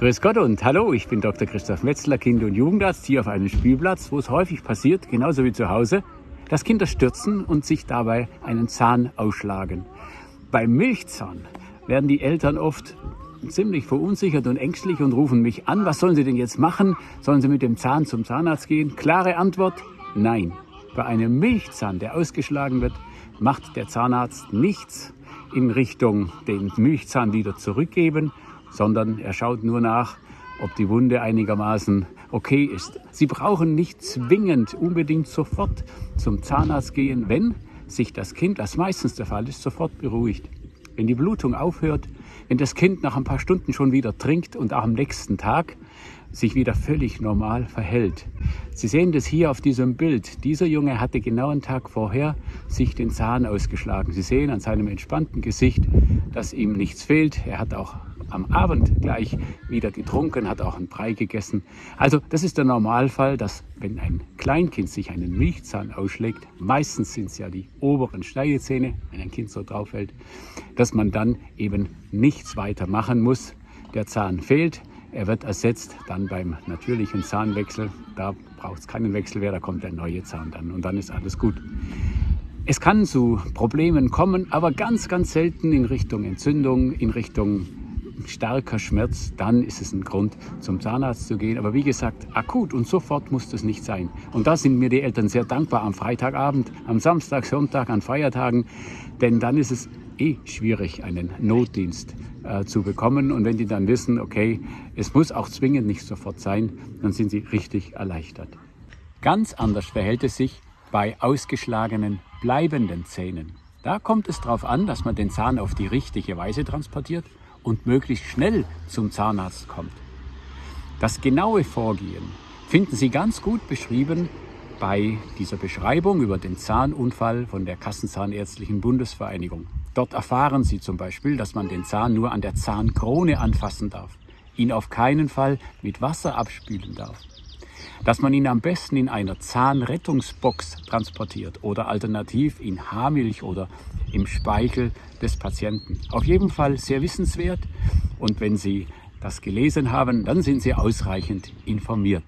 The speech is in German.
Grüß Gott und hallo, ich bin Dr. Christoph Metzler, Kind- und Jugendarzt hier auf einem Spielplatz, wo es häufig passiert, genauso wie zu Hause, dass Kinder stürzen und sich dabei einen Zahn ausschlagen. Beim Milchzahn werden die Eltern oft ziemlich verunsichert und ängstlich und rufen mich an, was sollen sie denn jetzt machen? Sollen sie mit dem Zahn zum Zahnarzt gehen? Klare Antwort, nein. Bei einem Milchzahn, der ausgeschlagen wird, macht der Zahnarzt nichts in Richtung den Milchzahn wieder zurückgeben, sondern er schaut nur nach, ob die Wunde einigermaßen okay ist. Sie brauchen nicht zwingend unbedingt sofort zum Zahnarzt gehen, wenn sich das Kind, was meistens der Fall ist, sofort beruhigt. Wenn die Blutung aufhört, wenn das Kind nach ein paar Stunden schon wieder trinkt und auch am nächsten Tag sich wieder völlig normal verhält. Sie sehen das hier auf diesem Bild. Dieser Junge hatte genau einen Tag vorher sich den Zahn ausgeschlagen. Sie sehen an seinem entspannten Gesicht, dass ihm nichts fehlt. Er hat auch am Abend gleich wieder getrunken, hat auch einen Brei gegessen. Also das ist der Normalfall, dass wenn ein Kleinkind sich einen Milchzahn ausschlägt, meistens sind es ja die oberen Schneidezähne, wenn ein Kind so drauf fällt, dass man dann eben nichts weiter machen muss. Der Zahn fehlt, er wird ersetzt dann beim natürlichen Zahnwechsel. Da braucht es keinen Wechsel mehr, da kommt der neue Zahn dann und dann ist alles gut. Es kann zu Problemen kommen, aber ganz, ganz selten in Richtung Entzündung, in Richtung starker Schmerz, dann ist es ein Grund, zum Zahnarzt zu gehen. Aber wie gesagt, akut und sofort muss das nicht sein. Und da sind mir die Eltern sehr dankbar am Freitagabend, am Samstag, Sonntag, an Feiertagen, denn dann ist es eh schwierig, einen Notdienst äh, zu bekommen. Und wenn die dann wissen, okay, es muss auch zwingend nicht sofort sein, dann sind sie richtig erleichtert. Ganz anders verhält es sich bei ausgeschlagenen bleibenden Zähnen. Da kommt es darauf an, dass man den Zahn auf die richtige Weise transportiert und möglichst schnell zum Zahnarzt kommt. Das genaue Vorgehen finden Sie ganz gut beschrieben bei dieser Beschreibung über den Zahnunfall von der Kassenzahnärztlichen Bundesvereinigung. Dort erfahren Sie zum Beispiel, dass man den Zahn nur an der Zahnkrone anfassen darf, ihn auf keinen Fall mit Wasser abspülen darf, dass man ihn am besten in einer Zahnrettungsbox transportiert oder alternativ in Haarmilch oder im Speichel des Patienten. Auf jeden Fall sehr wissenswert und wenn Sie das gelesen haben, dann sind Sie ausreichend informiert.